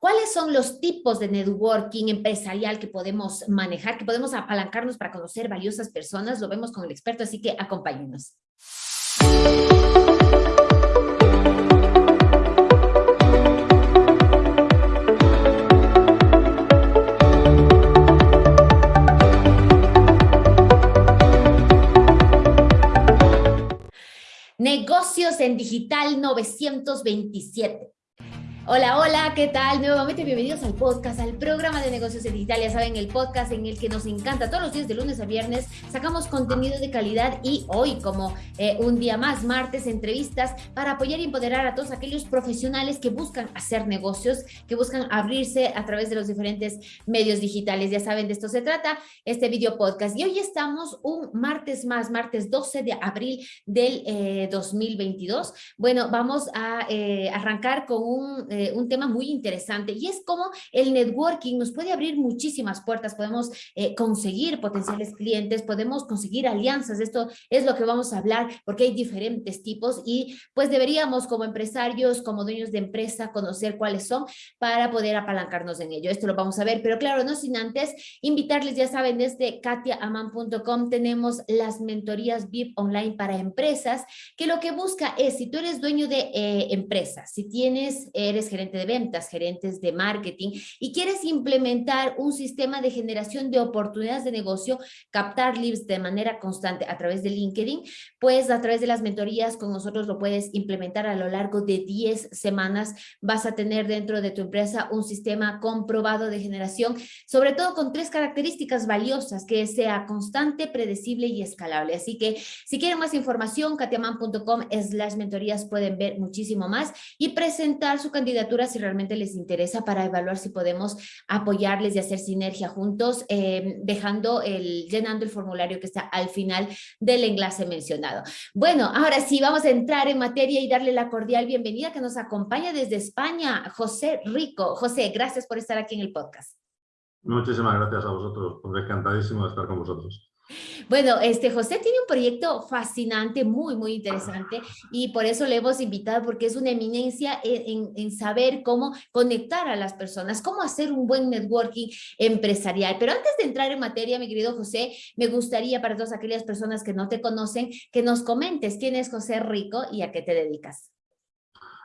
¿Cuáles son los tipos de networking empresarial que podemos manejar, que podemos apalancarnos para conocer valiosas personas? Lo vemos con el experto, así que acompáñenos. Negocios en Digital 927. Hola, hola, ¿qué tal? Nuevamente bienvenidos al podcast, al programa de negocios en digital. Ya saben, el podcast en el que nos encanta todos los días de lunes a viernes. Sacamos contenido de calidad y hoy, como eh, un día más, martes, entrevistas para apoyar y empoderar a todos aquellos profesionales que buscan hacer negocios, que buscan abrirse a través de los diferentes medios digitales. Ya saben, de esto se trata este video podcast. Y hoy estamos un martes más, martes 12 de abril del 2022. Eh, bueno, vamos a eh, arrancar con un eh, un tema muy interesante y es cómo el networking nos puede abrir muchísimas puertas, podemos eh, conseguir potenciales clientes, podemos conseguir alianzas, esto es lo que vamos a hablar porque hay diferentes tipos y pues deberíamos como empresarios, como dueños de empresa, conocer cuáles son para poder apalancarnos en ello. Esto lo vamos a ver, pero claro, no sin antes invitarles, ya saben, desde katiaaman.com tenemos las mentorías VIP online para empresas, que lo que busca es, si tú eres dueño de eh, empresas, si tienes, eres gerente de ventas, gerentes de marketing y quieres implementar un sistema de generación de oportunidades de negocio, captar leads de manera constante a través de LinkedIn, pues a través de las mentorías con nosotros lo puedes implementar a lo largo de 10 semanas. Vas a tener dentro de tu empresa un sistema comprobado de generación, sobre todo con tres características valiosas, que sea constante, predecible y escalable. Así que si quieren más información, katiaman.com slash mentorías pueden ver muchísimo más y presentar su candidatura si realmente les interesa para evaluar si podemos apoyarles y hacer sinergia juntos, eh, dejando el, llenando el formulario que está al final del enlace mencionado. Bueno, ahora sí, vamos a entrar en materia y darle la cordial bienvenida que nos acompaña desde España, José Rico. José, gracias por estar aquí en el podcast. Muchísimas gracias a vosotros, encantadísimo de estar con vosotros. Bueno, este José tiene un proyecto fascinante, muy, muy interesante y por eso le hemos invitado porque es una eminencia en, saber cómo conectar a las personas, cómo hacer un buen networking empresarial. Pero antes de entrar en materia, mi querido José, me gustaría para todas aquellas personas que no te conocen, que nos comentes quién es José Rico y a qué te dedicas.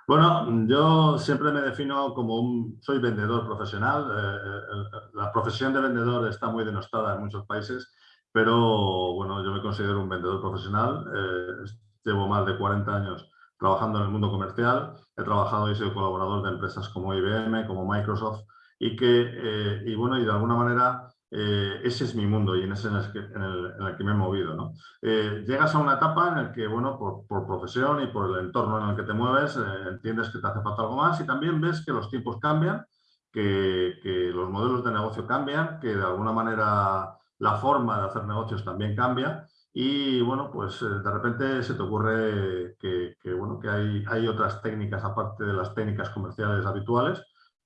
Bueno, yo siempre me defino como un, soy vendedor profesional. Eh, eh, la profesión de vendedor está muy denostada en muchos países pero bueno, yo me considero un vendedor profesional, eh, llevo más de 40 años trabajando en el mundo comercial, he trabajado y soy colaborador de empresas como IBM, como Microsoft, y que, eh, y bueno, y de alguna manera eh, ese es mi mundo y en ese en el que, en el, que me he movido. ¿no? llegas a una etapa en la que, bueno, por, por, profesión y por el entorno en el que te mueves, entiendes que te hace falta algo más y también ves que los tiempos cambian, que, que los modelos de negocio cambian, que de alguna manera la forma de hacer negocios también cambia y bueno, pues eh, de repente se te ocurre que, bueno, que hay, hay, otras técnicas aparte de las técnicas comerciales habituales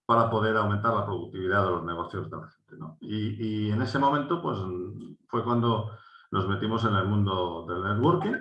para poder aumentar la productividad de los negocios de la gente. ¿no? Y, y, en ese momento pues fue cuando nos metimos en el mundo del networking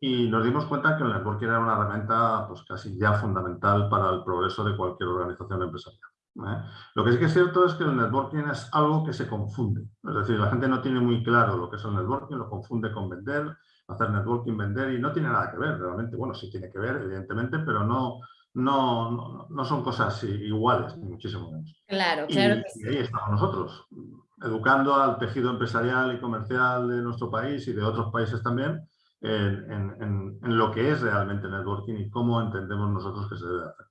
y nos dimos cuenta que el networking era una herramienta pues casi ya fundamental para el progreso de cualquier organización empresarial. ¿Eh? Lo que sí que es cierto es que el networking es algo que se confunde. Es decir, la gente no tiene muy claro lo que es el networking, lo confunde con vender, hacer networking, vender y no tiene nada que ver realmente. Bueno, sí tiene que ver, evidentemente, pero no, no, no, son cosas iguales, ni muchísimo menos. Claro, claro. Y, ahí estamos nosotros, educando al tejido empresarial y comercial de nuestro país y de otros países también en, en lo que es realmente networking y cómo entendemos nosotros que se debe hacer.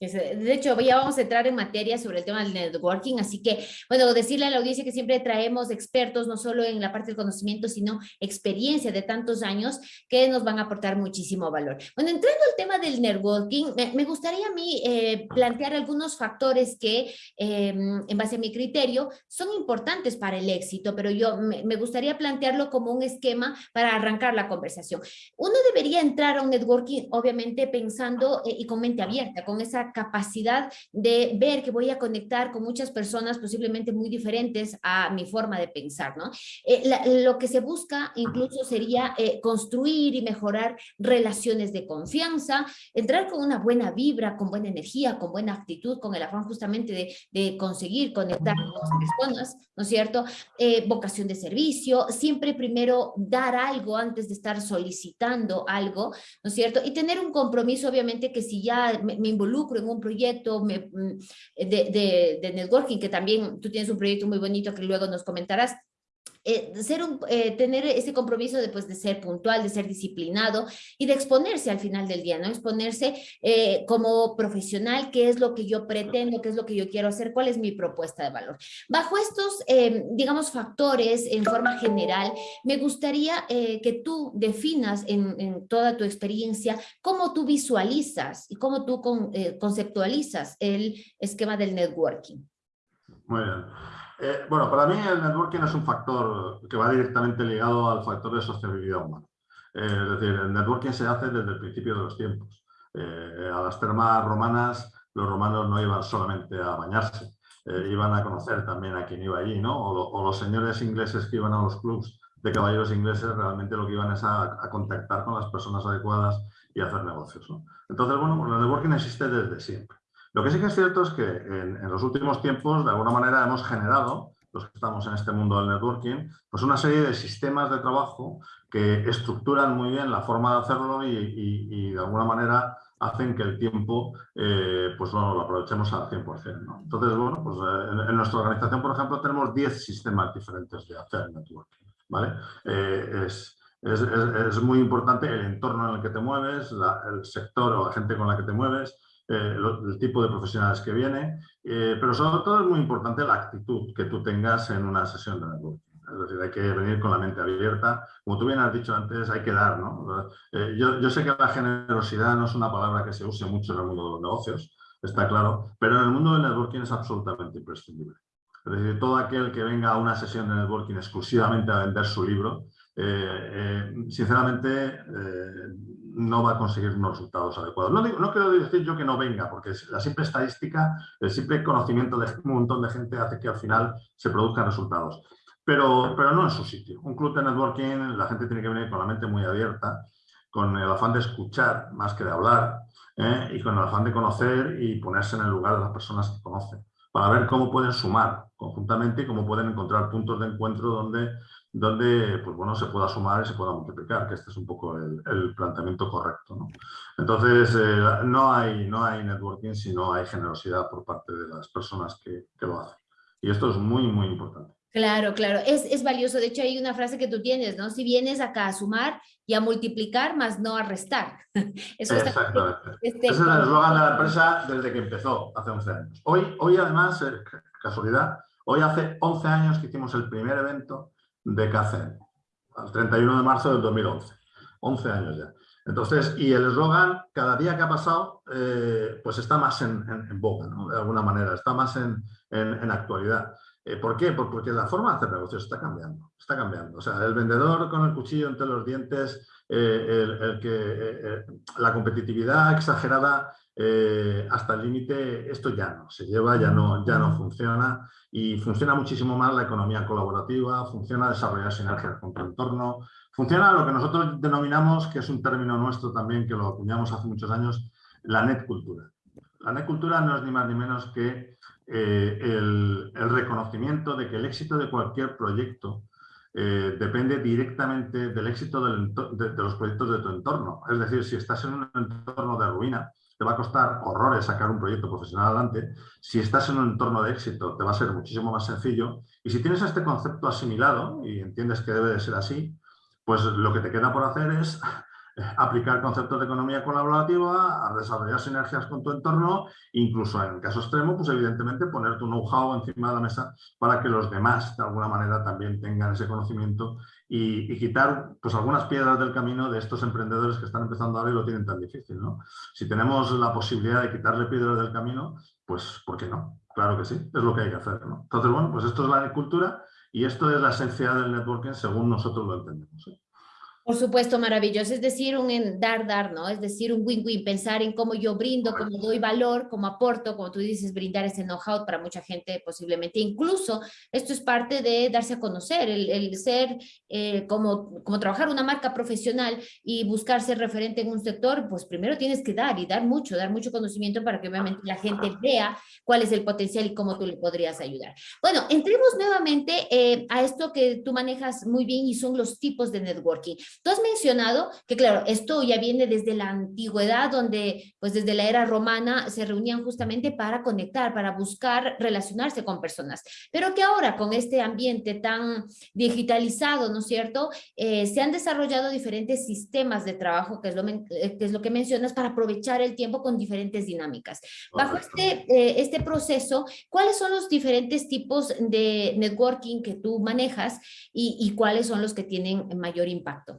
De hecho, ya vamos a entrar en materia sobre el tema del networking, así que, bueno, decirle a la audiencia que siempre traemos expertos, no solo en la parte del conocimiento, sino experiencia de tantos años que nos van a aportar muchísimo valor. Bueno, entrando al tema del networking, me, gustaría a mí eh, plantear algunos factores que, em, en base a mi criterio, son importantes para el éxito, pero yo me, gustaría plantearlo como un esquema para arrancar la conversación. Uno debería entrar a un networking, obviamente, pensando eh, y con mente abierta, con esa capacidad de ver que voy a conectar con muchas personas posiblemente muy diferentes a mi forma de pensar, ¿no? Eh, lo que se busca incluso sería eh, construir y mejorar relaciones de confianza, entrar con una buena vibra, con buena energía, con buena actitud, con el afán justamente de, de conseguir conectar con las personas, ¿no es cierto? Eh, vocación de servicio, siempre primero dar algo antes de estar solicitando algo, ¿no es cierto? Y tener un compromiso, obviamente, que si ya me, involucro en un proyecto mm, de, de networking, que también tú tienes un proyecto muy bonito que luego nos comentarás, eh, ser un, eh, tener ese compromiso de, de ser puntual, de ser disciplinado y de exponerse al final del día, ¿no? Exponerse eh, como profesional, qué es lo que yo pretendo, qué es lo que yo quiero hacer, cuál es mi propuesta de valor. Bajo estos, digamos, factores en forma general, me gustaría que tú definas en, toda tu experiencia cómo tú visualizas y cómo tú conceptualizas el esquema del networking. Muy bien. Eh, bueno, para mí el networking es un factor que va directamente ligado al factor de sociabilidad humana. Eh, es decir, el networking se hace desde el principio de los tiempos. Eh, a las termas romanas, los romanos no iban solamente a bañarse, iban a conocer también a quien iba allí, ¿no? O, los señores ingleses que iban a los clubs de caballeros ingleses realmente lo que iban es a, contactar con las personas adecuadas y hacer negocios. Entonces, bueno, el networking existe desde siempre. Lo que sí que es cierto es que en, los últimos tiempos, de alguna manera, hemos generado, los que estamos en este mundo del networking, pues una serie de sistemas de trabajo que estructuran muy bien la forma de hacerlo y, de alguna manera hacen que el tiempo eh, pues lo aprovechemos al 100%. Entonces, bueno, pues eh, en, nuestra organización, por ejemplo, tenemos 10 sistemas diferentes de hacer networking. ¿vale? Eh, es, es, muy importante el entorno en el que te mueves, el sector o la gente con la que te mueves, eh, el tipo de profesionales que viene, eh, pero sobre todo es muy importante la actitud que tú tengas en una sesión de networking. Es decir, hay que venir con la mente abierta. Como tú bien has dicho antes, hay que dar. ¿no? Eh, yo, yo, sé que la generosidad no es una palabra que se use mucho en el mundo de los negocios, está claro, pero en el mundo del networking es absolutamente imprescindible. Es decir, todo aquel que venga a una sesión de networking exclusivamente a vender su libro, sinceramente no va a conseguir unos resultados adecuados. No, no quiero decir yo que no venga, porque la simple estadística, el simple conocimiento de un montón de gente hace que al final se produzcan resultados. Pero, pero no en su sitio. Un club de networking, la gente tiene que venir con la mente muy abierta, con el afán de escuchar más que de hablar, ¿eh? y con el afán de conocer y ponerse en el lugar de las personas que conocen, para ver cómo pueden sumar conjuntamente y cómo pueden encontrar puntos de encuentro donde donde pues bueno, se pueda sumar y se pueda multiplicar, que este es un poco el, planteamiento correcto. ¿no? Entonces, eh, no, hay, no hay networking si no hay generosidad por parte de las personas que, que lo hacen. Y esto es muy, muy importante. Claro, claro, es, es, valioso. De hecho, hay una frase que tú tienes, ¿no? Si vienes acá a sumar y a multiplicar, más no a restar. Eso Exactamente. Este, Ese es el eslogan de la empresa desde que empezó, hace 11 años. Hoy, hoy además, eh, casualidad, hoy hace 11 años que hicimos el primer evento de CACEN, al 31 de marzo del 2011. 11 años ya. Entonces, y el eslogan, cada día que ha pasado, eh, pues está más en, en, boca, ¿no? de alguna manera, está más en, en actualidad. Eh, ¿Por qué? Porque la forma de hacer negocios está cambiando, está cambiando. O sea, el vendedor con el cuchillo entre los dientes, eh, el, que, la competitividad exagerada hasta el límite, esto ya no se lleva, ya no, ya no funciona y funciona muchísimo más la economía colaborativa, funciona desarrollar sinergias con tu entorno, funciona lo que nosotros denominamos, que es un término nuestro también, que lo acuñamos hace muchos años, la net cultura. La net cultura no es ni más ni menos que eh, el, reconocimiento de que el éxito de cualquier proyecto eh, depende directamente del éxito de, de los proyectos de tu entorno. Es decir, si estás en un entorno de ruina, te va a costar horrores sacar un proyecto profesional adelante. Si estás en un entorno de éxito, te va a ser muchísimo más sencillo. Y si tienes este concepto asimilado y entiendes que debe de ser así, pues lo que te queda por hacer es aplicar conceptos de economía colaborativa, a desarrollar sinergias con tu entorno, incluso en caso extremo, pues evidentemente poner tu know-how encima de la mesa para que los demás de alguna manera también tengan ese conocimiento y, quitar pues algunas piedras del camino de estos emprendedores que están empezando ahora y lo tienen tan difícil. ¿no? Si tenemos la posibilidad de quitarle piedras del camino, pues ¿por qué no? Claro que sí, es lo que hay que hacer. ¿no? Entonces, bueno, pues esto es la agricultura y esto es la esencia del networking según nosotros lo entendemos. ¿eh? Por supuesto, maravilloso. Es decir, un dar, dar, ¿no? Es decir, un win-win, pensar en cómo yo brindo, cómo doy valor, cómo aporto, como tú dices, brindar ese know-how para mucha gente posiblemente. Incluso esto es parte de darse a conocer, el, ser eh, como, como trabajar una marca profesional y buscar ser referente en un sector, pues primero tienes que dar y dar mucho, dar mucho conocimiento para que obviamente la gente vea cuál es el potencial y cómo tú le podrías ayudar. Bueno, entremos nuevamente eh, a esto que tú manejas muy bien y son los tipos de networking. Tú has mencionado que, claro, esto ya viene desde la antigüedad, donde pues desde la era romana se reunían justamente para conectar, para buscar relacionarse con personas, pero que ahora con este ambiente tan digitalizado, ¿no es cierto?, eh, se han desarrollado diferentes sistemas de trabajo, que es, lo, eh, que es lo que mencionas, para aprovechar el tiempo con diferentes dinámicas. Bajo este, eh, este proceso, ¿cuáles son los diferentes tipos de networking que tú manejas y, y cuáles son los que tienen mayor impacto?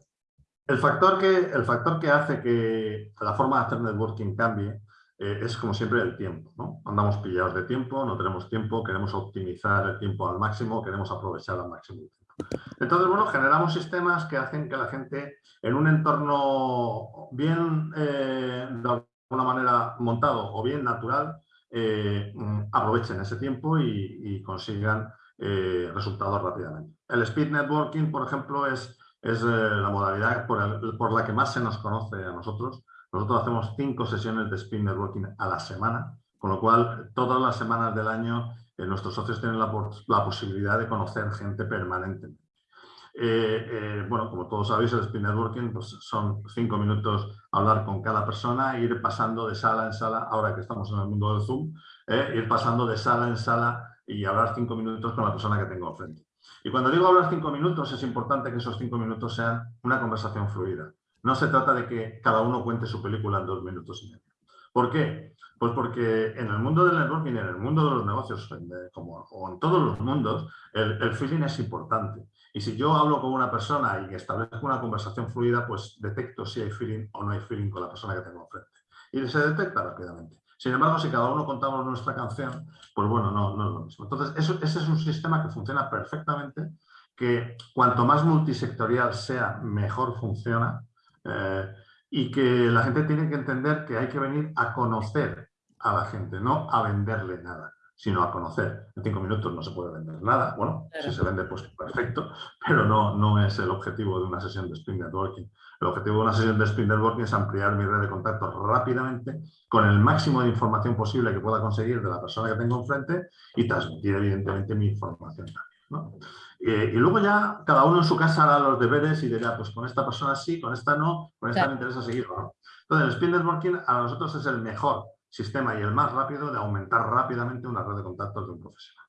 El factor, que, el factor que hace que la forma de hacer networking cambie eh, es, como siempre, el tiempo. ¿no? Andamos pillados de tiempo, no tenemos tiempo, queremos optimizar el tiempo al máximo, queremos aprovechar al máximo el tiempo. Entonces, bueno, generamos sistemas que hacen que la gente en un entorno bien, eh, de alguna manera, montado o bien natural, eh, aprovechen ese tiempo y consigan resultados rápidamente. El speed networking, por ejemplo, es es eh, la modalidad por, la que más se nos conoce a nosotros. Nosotros hacemos cinco sesiones de speed networking a la semana, con lo cual todas las semanas del año eh, nuestros socios tienen la, posibilidad de conocer gente permanente. Eh, bueno, como todos sabéis, el speed networking pues, son cinco minutos hablar con cada persona, ir pasando de sala en sala, ahora que estamos en el mundo del Zoom, ir pasando de sala en sala y hablar cinco minutos con la persona que tengo enfrente. Y cuando digo hablar cinco minutos, es importante que esos cinco minutos sean una conversación fluida. No se trata de que cada uno cuente su película en dos minutos y medio. ¿Por qué? Pues porque en el mundo del networking, en el mundo de los negocios, como, o en todos los mundos, el, el, feeling es importante. Y si yo hablo con una persona y establezco una conversación fluida, pues detecto si hay feeling o no hay feeling con la persona que tengo enfrente. Y se detecta rápidamente. Sin embargo, si cada uno contamos nuestra canción, pues bueno, no, no es lo mismo. Entonces, eso, ese es un sistema que funciona perfectamente, que cuanto más multisectorial sea, mejor funciona eh, y que la gente tiene que entender que hay que venir a conocer a la gente, no a venderle nada sino a conocer. En cinco minutos no se puede vender nada. Bueno, si se vende, pues perfecto, pero no, no es el objetivo de una sesión de Spring Networking. El objetivo de una sesión de Spring Networking es ampliar mi red de contactos rápidamente con el máximo de información posible que pueda conseguir de la persona que tengo enfrente y transmitir evidentemente mi información también. Eh, y luego ya cada uno en su casa hará los deberes y dirá, pues con esta persona sí, con esta no, con esta me interesa seguir. Entonces el Spring Networking a nosotros es el mejor sistema y el más rápido de aumentar rápidamente una red de contactos de un profesional.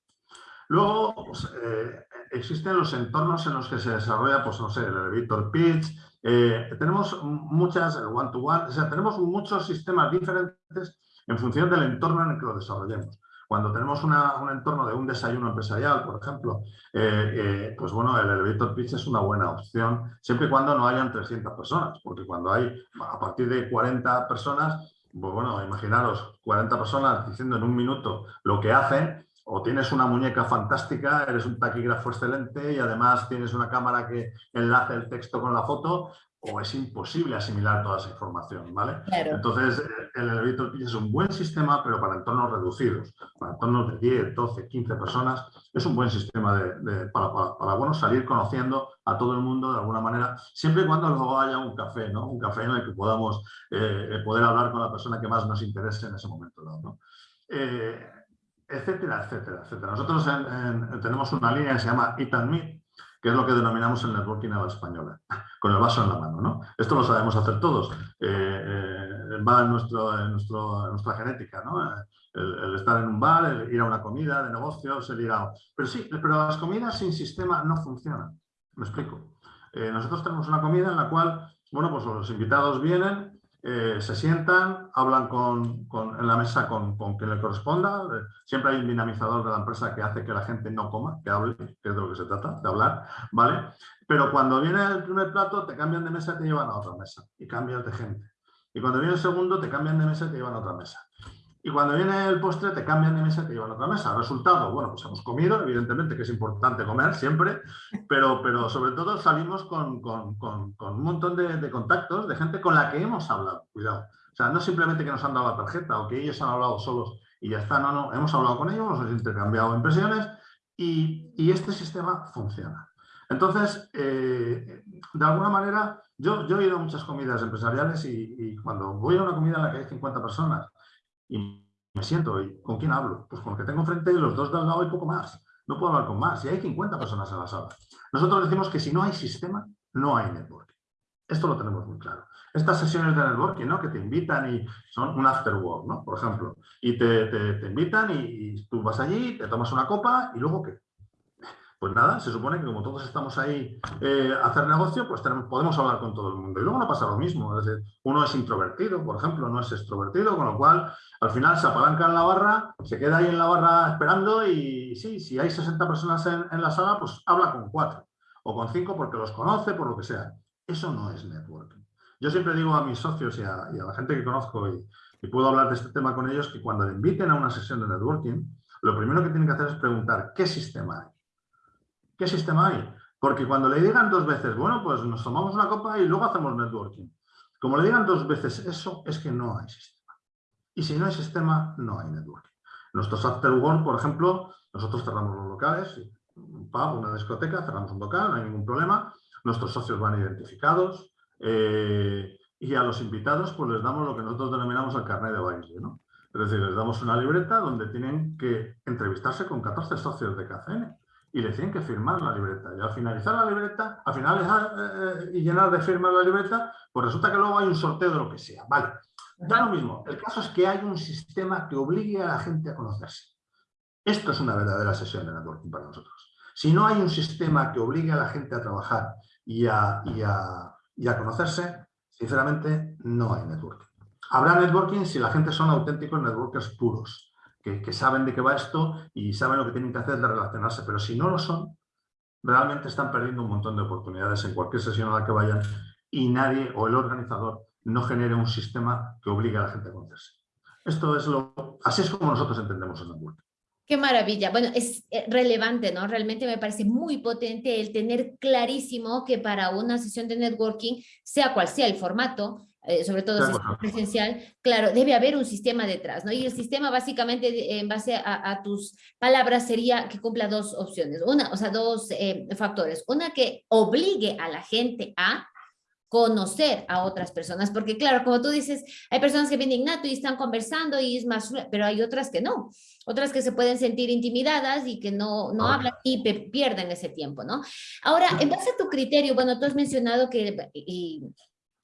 Luego, pues, eh, existen los entornos en los que se desarrolla, pues no sé, el elevator pitch, eh, tenemos muchas, one-to-one, o sea, tenemos muchos sistemas diferentes en función del entorno en el que lo desarrollemos. Cuando tenemos un entorno de un desayuno empresarial, por ejemplo, eh, pues bueno, el elevator pitch es una buena opción, siempre y cuando no hayan 300 personas, porque cuando hay a partir de 40 personas, pues bueno, imaginaros 40 personas diciendo en un minuto lo que hacen, o tienes una muñeca fantástica, eres un taquígrafo excelente y además tienes una cámara que enlace el texto con la foto, o es imposible asimilar toda esa información, ¿vale? Entonces, el elevator pitch es un buen sistema, pero para entornos reducidos, para entornos de 10, 12, 15 personas, es un buen sistema de, para, para, bueno, salir conociendo a todo el mundo de alguna manera, siempre y cuando luego haya un café, ¿no? Un café en el que podamos eh, poder hablar con la persona que más nos interese en ese momento, ¿no? Eh, etcétera, etcétera, etcétera. Nosotros tenemos una línea que se llama Eat and Meet, que es lo que denominamos el networking a la española, con el vaso en la mano. ¿no? Esto lo sabemos hacer todos, eh, eh, va en, nuestro, nuestra genética, ¿no? El, estar en un bar, el ir a una comida de negocios, el ir a... Pero sí, pero las comidas sin sistema no funcionan. Me explico. Eh, nosotros tenemos una comida en la cual, bueno, pues los invitados vienen, eh, se sientan, hablan con, en la mesa con, con, quien le corresponda. Eh, siempre hay un dinamizador de la empresa que hace que la gente no coma, que hable, que es de lo que se trata, de hablar, ¿vale? Pero cuando viene el primer plato, te cambian de mesa y te llevan a otra mesa y cambias de gente. Y cuando viene el segundo, te cambian de mesa y te llevan a otra mesa. Y cuando viene el postre te cambian de mesa y te llevan a otra mesa. Resultado, bueno, pues hemos comido, evidentemente que es importante comer siempre, pero, pero sobre todo salimos con, con, con, un montón de, contactos de gente con la que hemos hablado, cuidado. O sea, no simplemente que nos han dado la tarjeta o que ellos han hablado solos y ya está, no, no, hemos hablado con ellos, hemos intercambiado impresiones y, y este sistema funciona. Entonces, eh, de alguna manera, yo, yo he ido a muchas comidas empresariales y cuando voy a una comida en la que hay 50 personas y me siento, ¿y con quién hablo? Pues con el que tengo enfrente, los dos de al lado y poco más. No puedo hablar con más. Y hay 50 personas en la sala. Nosotros decimos que si no hay sistema, no hay networking. Esto lo tenemos muy claro. Estas sesiones de networking, ¿no? Que te invitan y son un after work, ¿no? Por ejemplo. Y te, te, invitan y, y, tú vas allí, te tomas una copa y luego ¿qué? Pues nada, se supone que como todos estamos ahí eh, a hacer negocio, pues podemos hablar con todo el mundo. Y luego no pasa lo mismo. Es decir, uno es introvertido, por ejemplo, no es extrovertido, con lo cual al final se apalanca en la barra, se queda ahí en la barra esperando y sí, si hay 60 personas en, la sala, pues habla con cuatro o con cinco porque los conoce, por lo que sea. Eso no es networking. Yo siempre digo a mis socios y a, la gente que conozco y, y puedo hablar de este tema con ellos que cuando le inviten a una sesión de networking, lo primero que tienen que hacer es preguntar qué sistema hay ¿Qué sistema hay? Porque cuando le digan dos veces, bueno, pues nos tomamos una copa y luego hacemos networking. Como le digan dos veces eso, es que no hay sistema. Y si no hay sistema, no hay networking. Nuestros after work, por ejemplo, nosotros cerramos los locales, un pub, una discoteca, cerramos un local, no hay ningún problema. Nuestros socios van identificados eh, y a los invitados pues les damos lo que nosotros denominamos el carnet de baile. ¿no? Es decir, les damos una libreta donde tienen que entrevistarse con 14 socios de KCN y le tienen que firmar la libreta. Y al finalizar la libreta, al finalizar eh, eh, y llenar de firmas la libreta, pues resulta que luego hay un sorteo de lo que sea. Vale, da lo mismo. El caso es que hay un sistema que obligue a la gente a conocerse. Esto es una verdadera sesión de networking para nosotros. Si no hay un sistema que obligue a la gente a trabajar y a, y a, y a conocerse, sinceramente no hay networking. Habrá networking si la gente son auténticos networkers puros que, saben de qué va esto y saben lo que tienen que hacer de relacionarse, pero si no lo son, realmente están perdiendo un montón de oportunidades en cualquier sesión a la que vayan y nadie o el organizador no genere un sistema que obligue a la gente a conocerse. Esto es lo, así es como nosotros entendemos el networking. Qué maravilla. Bueno, es eh, relevante, ¿no? Realmente me parece muy potente el tener clarísimo que para una sesión de networking, sea cual sea el formato, eh, sobre todo si es presencial, claro, debe haber un sistema detrás, ¿no? Y el sistema básicamente en base a, tus palabras sería que cumpla dos opciones, una, o sea, dos eh, factores. Una que obligue a la gente a conocer a otras personas, porque claro, como tú dices, hay personas que vienen innato y están conversando y es más, pero hay otras que no, otras que se pueden sentir intimidadas y que no, no hablan y pierden ese tiempo, ¿no? Ahora, en base a tu criterio, bueno, tú has mencionado que, y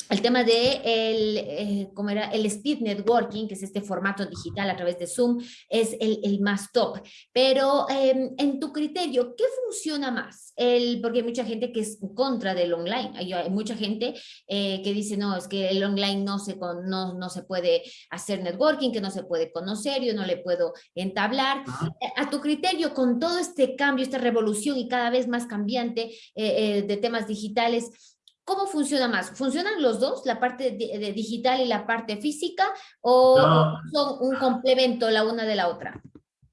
el tema de el, eh, ¿cómo era? el speed networking, que es este formato digital a través de Zoom, es el, el más top. Pero em, en tu criterio, ¿qué funciona más? El, porque hay mucha gente que es contra del online. Hay, hay mucha gente eh, que dice, no, es que el online no se, no, no se puede hacer networking, que no se puede conocer, yo no le puedo entablar. A tu criterio, con todo este cambio, esta revolución y cada vez más cambiante eh, de temas digitales, ¿Cómo funciona más? ¿Funcionan los dos, la parte de, digital y la parte física, o son un complemento la una de la otra?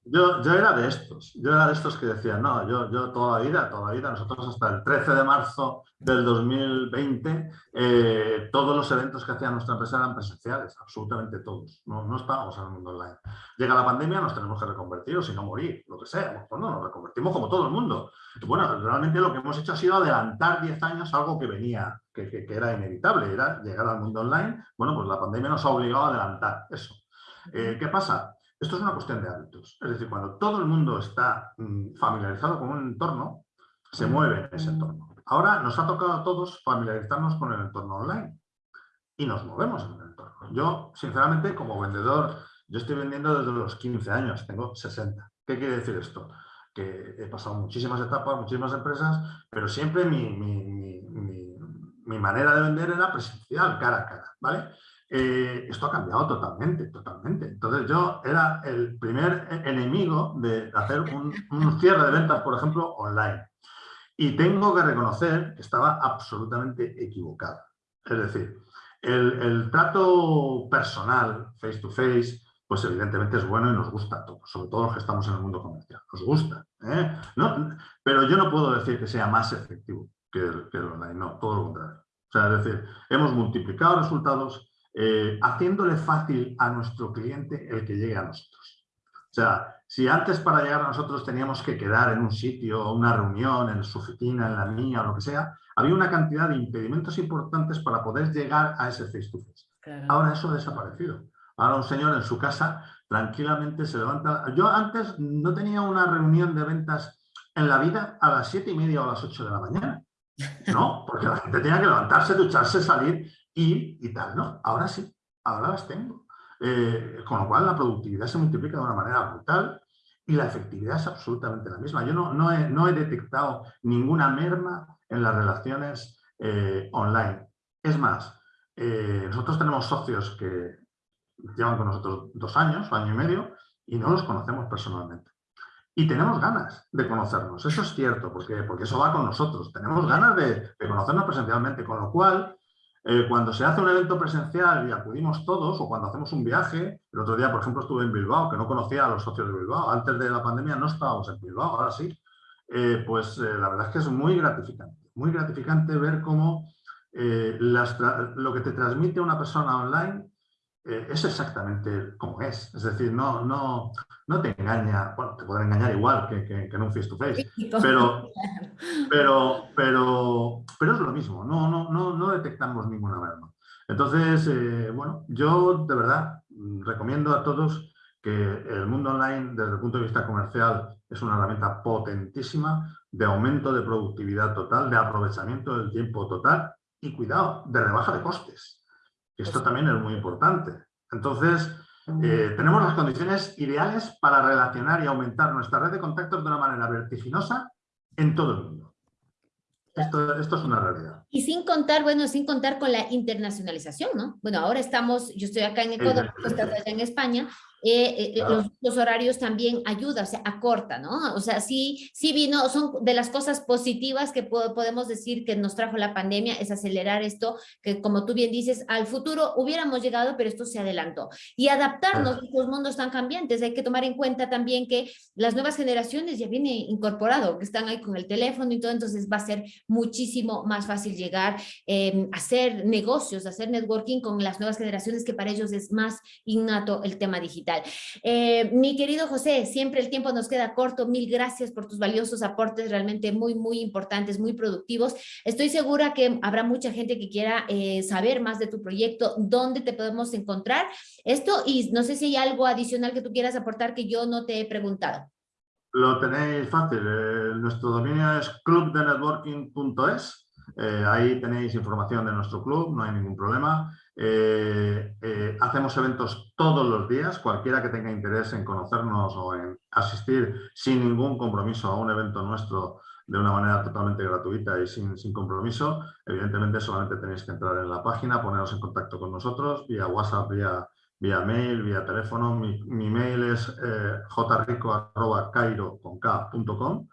Yo, yo, era de estos, yo era de estos que decían, no, yo, yo toda la vida, toda la vida, nosotros hasta el 13 de marzo del 2020, eh, todos los eventos que hacía nuestra empresa eran presenciales, absolutamente todos, no, no estábamos en el mundo online. Llega la pandemia, nos tenemos que reconvertir o si no morir, lo que sea, pues no, nos reconvertimos como todo el mundo. Bueno, realmente lo que hemos hecho ha sido adelantar 10 años algo que venía, que, que, que era inevitable, era llegar al mundo online. Bueno, pues la pandemia nos ha obligado a adelantar eso. Eh, ¿Qué pasa? Esto es una cuestión de hábitos. Es decir, cuando todo el mundo está mm, familiarizado con un entorno, se mueve en ese entorno. Ahora nos ha tocado a todos familiarizarnos con el entorno online y nos movemos en el entorno. Yo, sinceramente, como vendedor, yo estoy vendiendo desde los 15 años, tengo 60. ¿Qué quiere decir esto? Que he pasado muchísimas etapas, muchísimas empresas, pero siempre mi, mi manera de vender era presencial, cara a cara, ¿vale? Eh, esto ha cambiado totalmente, totalmente. Entonces yo era el primer enemigo de hacer un, cierre de ventas, por ejemplo, online. Y tengo que reconocer que estaba absolutamente equivocado. Es decir, el, trato personal, face to face, pues evidentemente es bueno y nos gusta a todos, sobre todo los que estamos en el mundo comercial. Nos gusta. ¿eh? No, pero yo no puedo decir que sea más efectivo que el, que el online, no, todo lo contrario. O sea, es decir, hemos multiplicado resultados eh, haciéndole fácil a nuestro cliente el que llegue a nosotros. O sea, si antes para llegar a nosotros teníamos que quedar en un sitio, una reunión, en su oficina, en la mía o lo que sea, había una cantidad de impedimentos importantes para poder llegar a ese face-to-face. Ahora eso ha desaparecido. Ahora un señor en su casa tranquilamente se levanta. Yo antes no tenía una reunión de ventas en la vida a las siete y media o a las 8 de la mañana. No, porque la gente tenía que levantarse, ducharse, salir y, y tal, ¿no? Ahora sí, ahora las tengo. Eh, con lo cual la productividad se multiplica de una manera brutal y la efectividad es absolutamente la misma. Yo no, no, he, no he detectado ninguna merma en las relaciones eh, online. Es más, eh, nosotros tenemos socios que llevan con nosotros dos años, año y medio, y no los conocemos personalmente. Y tenemos ganas de conocernos, eso es cierto, porque, porque eso va con nosotros. Tenemos ganas de, de conocernos presencialmente, con lo cual, eh, cuando se hace un evento presencial y acudimos todos, o cuando hacemos un viaje, el otro día, por ejemplo, estuve en Bilbao, que no conocía a los socios de Bilbao, antes de la pandemia no estábamos en Bilbao, ahora sí, eh, pues eh, la verdad es que es muy gratificante, muy gratificante ver cómo lo que te transmite una persona online eh, es exactamente como es. Es decir, no, no, no te engaña, bueno, te pueden engañar igual que, que, en un face-to-face, pero, pero, pero, pero es lo mismo, no, no, no, no detectamos ninguna merma. Entonces, eh, bueno, yo de verdad recomiendo a todos que el mundo online desde el punto de vista comercial es una herramienta potentísima de aumento de productividad total, de aprovechamiento del tiempo total y cuidado, de rebaja de costes. Esto también es muy importante. Entonces, eh, tenemos las condiciones ideales para relacionar y aumentar nuestra red de contactos de una manera vertiginosa en todo el mundo. Esto, esto, es una realidad. Y sin contar, bueno, sin contar con la internacionalización, ¿no? Bueno, ahora estamos, yo estoy acá en Ecuador, tú estás allá en España, eh, eh, los, horarios también ayudan, o sea, acorta, ¿no? O sea, sí, sí vino, son de las cosas positivas que podemos decir que nos trajo la pandemia, es acelerar esto, que como tú bien dices, al futuro hubiéramos llegado, pero esto se adelantó. Y adaptarnos, los mundos están cambiantes, hay que tomar en cuenta también que las nuevas generaciones ya viene incorporado, que están ahí con el teléfono y todo, entonces va a ser muchísimo más fácil llegar, eh, hacer negocios, hacer networking con las nuevas generaciones, que para ellos es más innato el tema digital. Eh, mi querido José, siempre el tiempo nos queda corto. Mil gracias por tus valiosos aportes, realmente muy, muy importantes, muy productivos. Estoy segura que habrá mucha gente que quiera eh, saber más de tu proyecto, dónde te podemos encontrar. Esto, y no sé si hay algo adicional que tú quieras aportar que yo no te he preguntado. Lo tenéis fácil. Eh, nuestro dominio es clubdenetworking.es. ahí tenéis información de nuestro club, no hay ningún problema. Eh, eh, hacemos eventos todos los días, cualquiera que tenga interés en conocernos o en asistir sin ningún compromiso a un evento nuestro de una manera totalmente gratuita y sin, sin compromiso, evidentemente solamente tenéis que entrar en la página, poneros en contacto con nosotros vía WhatsApp, vía, vía mail, vía teléfono. Mi, mi mail es eh, jrico.cairo.com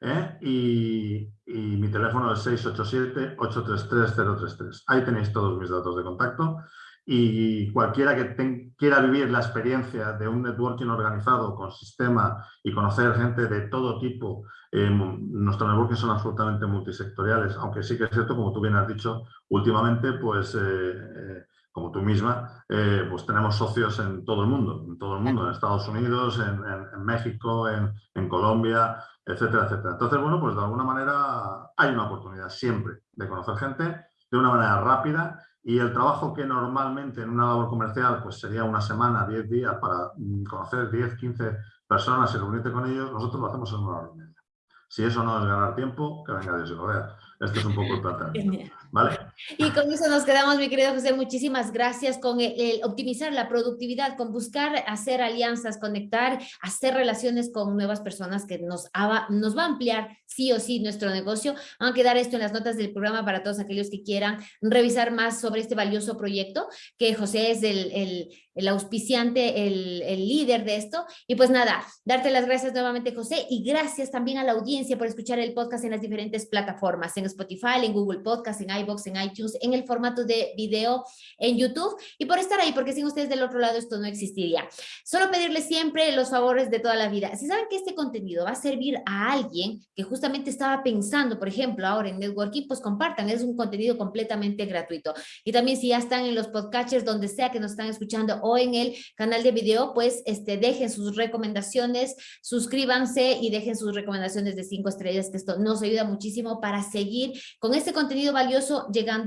¿eh? y, mi teléfono es 687-833-033. Ahí tenéis todos mis datos de contacto y cualquiera que quiera vivir la experiencia de un networking organizado con sistema y conocer gente de todo tipo, eh, nuestros networking son absolutamente multisectoriales, aunque sí que es cierto, como tú bien has dicho, últimamente, pues, eh, como tú misma, pues tenemos socios en todo el mundo, en todo el mundo, en Estados Unidos, en, en México, en, en Colombia, etcétera, etcétera. Entonces, bueno, pues de alguna manera hay una oportunidad siempre de conocer gente de una manera rápida y el trabajo que normalmente en una labor comercial pues sería una semana, 10 días para mm, conocer 10, 15 personas y reunirte con ellos, nosotros lo hacemos en una hora y media. Si eso no es ganar tiempo, que venga Dios y lo vea. Este es un poco el planteamiento. ¿Vale? Y con eso nos quedamos, mi querido José. Muchísimas gracias con el, optimizar la productividad, con buscar hacer alianzas, conectar, hacer relaciones con nuevas personas que nos, nos va a ampliar sí o sí nuestro negocio. Van a quedar esto en las notas del programa para todos aquellos que quieran revisar más sobre este valioso proyecto, que José es el, el, el auspiciante, el, el líder de esto. Y pues nada, darte las gracias nuevamente, José, y gracias también a la audiencia por escuchar el podcast en las diferentes plataformas, en Spotify, en Google Podcast, en iBox, en en el formato de video en YouTube y por estar ahí, porque sin ustedes del otro lado esto no existiría. Solo pedirles siempre los favores de toda la vida. Si saben que este contenido va a servir a alguien que justamente estaba pensando, por ejemplo, ahora en networking, pues compartan, es un contenido completamente gratuito. Y también si ya están en los podcasters, donde sea que nos están escuchando o en el canal de video, pues este, dejen sus recomendaciones, suscríbanse y dejen sus recomendaciones de cinco estrellas, que esto nos ayuda muchísimo para seguir con este contenido valioso llegando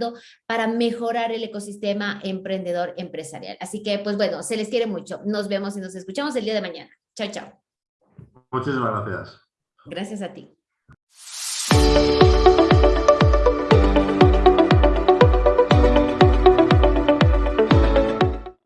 para mejorar el ecosistema emprendedor empresarial. Así que, pues bueno, se les quiere mucho. Nos vemos y nos escuchamos el día de mañana. Chao, chao. Muchísimas gracias. Gracias a ti.